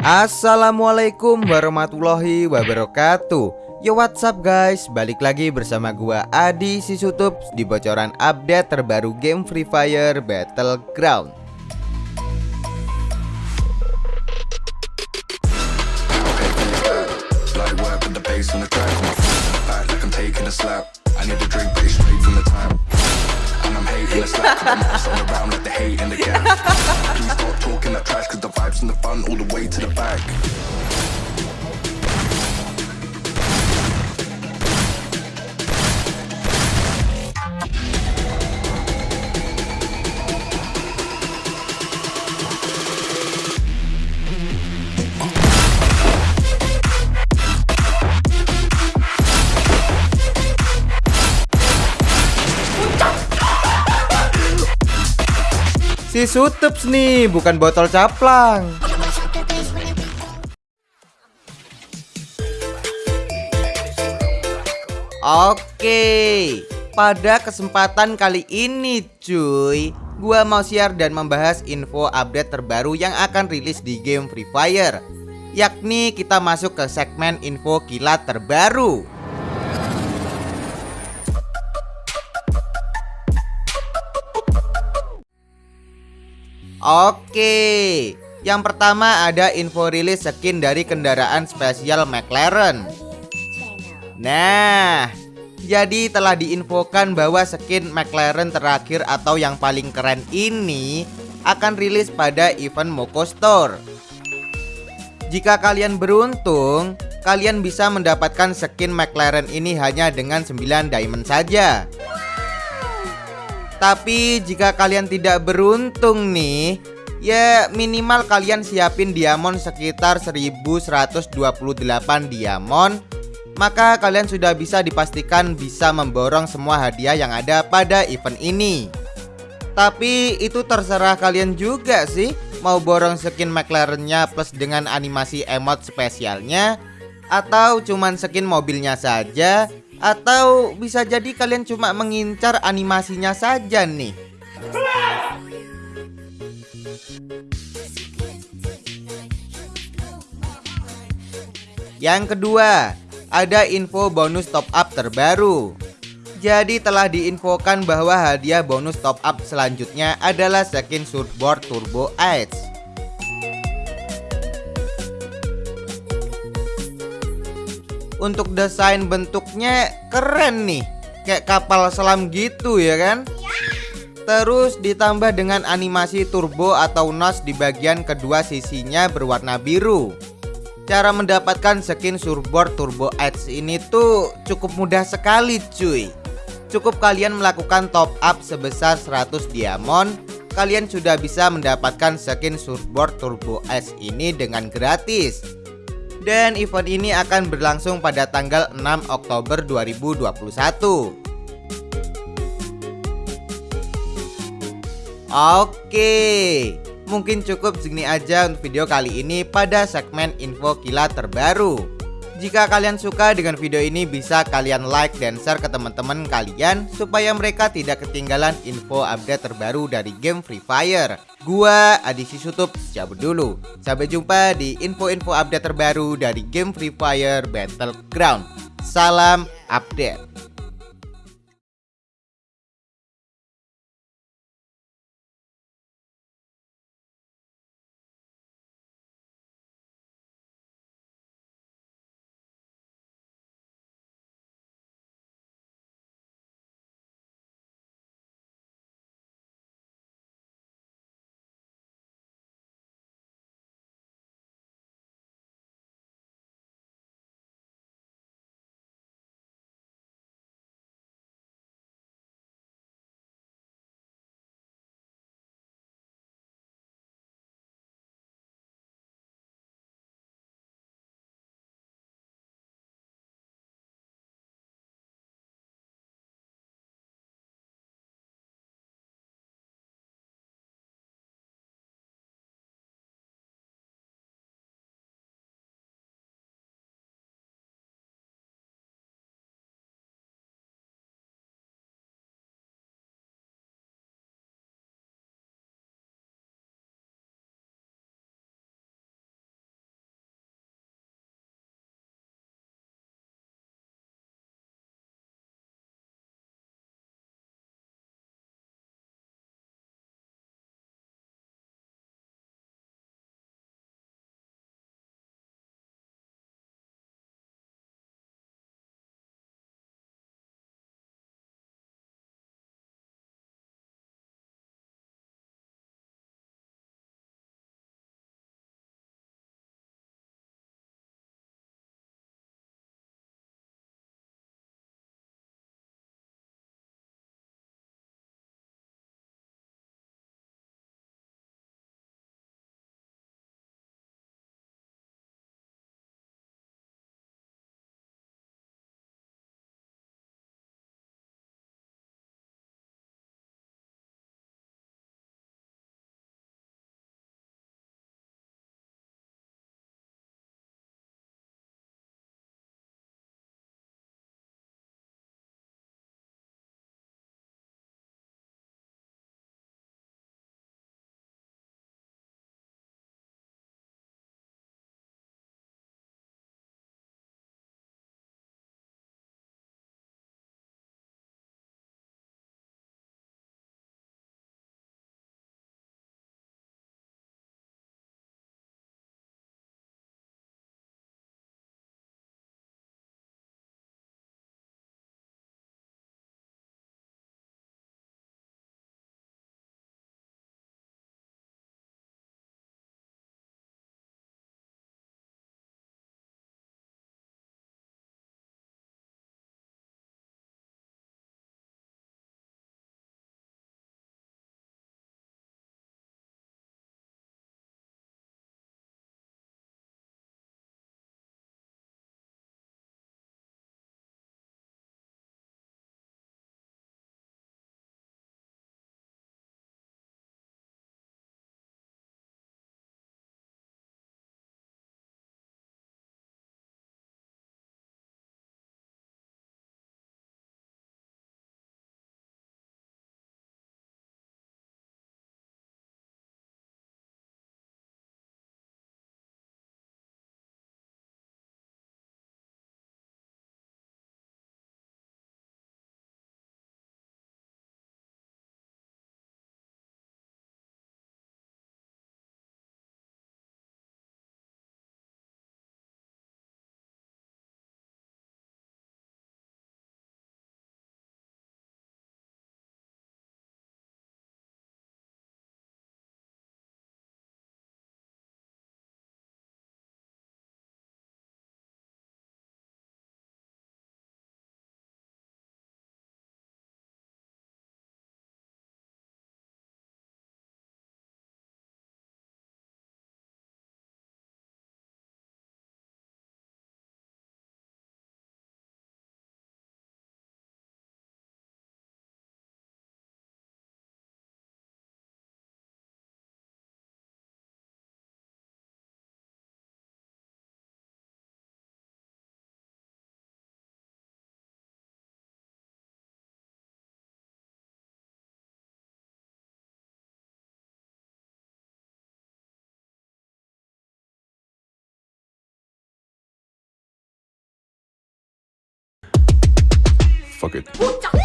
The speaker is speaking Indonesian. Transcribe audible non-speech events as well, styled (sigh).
Assalamualaikum warahmatullahi wabarakatuh. Yo what's up guys? Balik lagi bersama gua Adi Sisutup Di bocoran update terbaru game Free Fire Battleground (laughs) in that trash Cause the vibes in the fun all the way to the back. Si Sutups nih, bukan botol caplang. Oke, pada kesempatan kali ini cuy Gua mau share dan membahas info update terbaru yang akan rilis di game Free Fire Yakni kita masuk ke segmen info kilat terbaru Oke, yang pertama ada info rilis skin dari kendaraan spesial McLaren. Nah, jadi telah diinfokan bahwa skin McLaren terakhir atau yang paling keren ini akan rilis pada event Moko Store. Jika kalian beruntung, kalian bisa mendapatkan skin McLaren ini hanya dengan 9 diamond saja. Tapi jika kalian tidak beruntung nih Ya minimal kalian siapin diamond sekitar 1128 diamond. Maka kalian sudah bisa dipastikan bisa memborong semua hadiah yang ada pada event ini. Tapi itu terserah kalian juga sih Mau borong skin McLarennya plus dengan animasi emot spesialnya Atau cuman skin mobilnya saja atau bisa jadi kalian cuma mengincar animasinya saja nih Yang kedua, ada info bonus top up terbaru. Jadi telah diinfokan bahwa hadiah bonus top up selanjutnya adalah skin surfboard turbo Edge. Untuk desain bentuknya keren nih. Kayak kapal selam gitu ya kan? Terus ditambah dengan animasi turbo atau nos di bagian kedua sisinya berwarna biru. Cara mendapatkan skin surfboard turbo edge ini tuh cukup mudah sekali cuy. Cukup kalian melakukan top up sebesar 100 diamond Kalian sudah bisa mendapatkan skin surfboard turbo edge ini dengan gratis dan event ini akan berlangsung pada tanggal 6 Oktober 2021 Oke Mungkin cukup segini aja untuk video kali ini pada segmen info kilat terbaru jika kalian suka dengan video ini bisa kalian like dan share ke teman-teman kalian supaya mereka tidak ketinggalan info update terbaru dari game Free Fire. Gua Adi Sisutup cabut dulu. Sampai jumpa di info-info update terbaru dari game Free Fire Battleground. Salam update. Fuck it.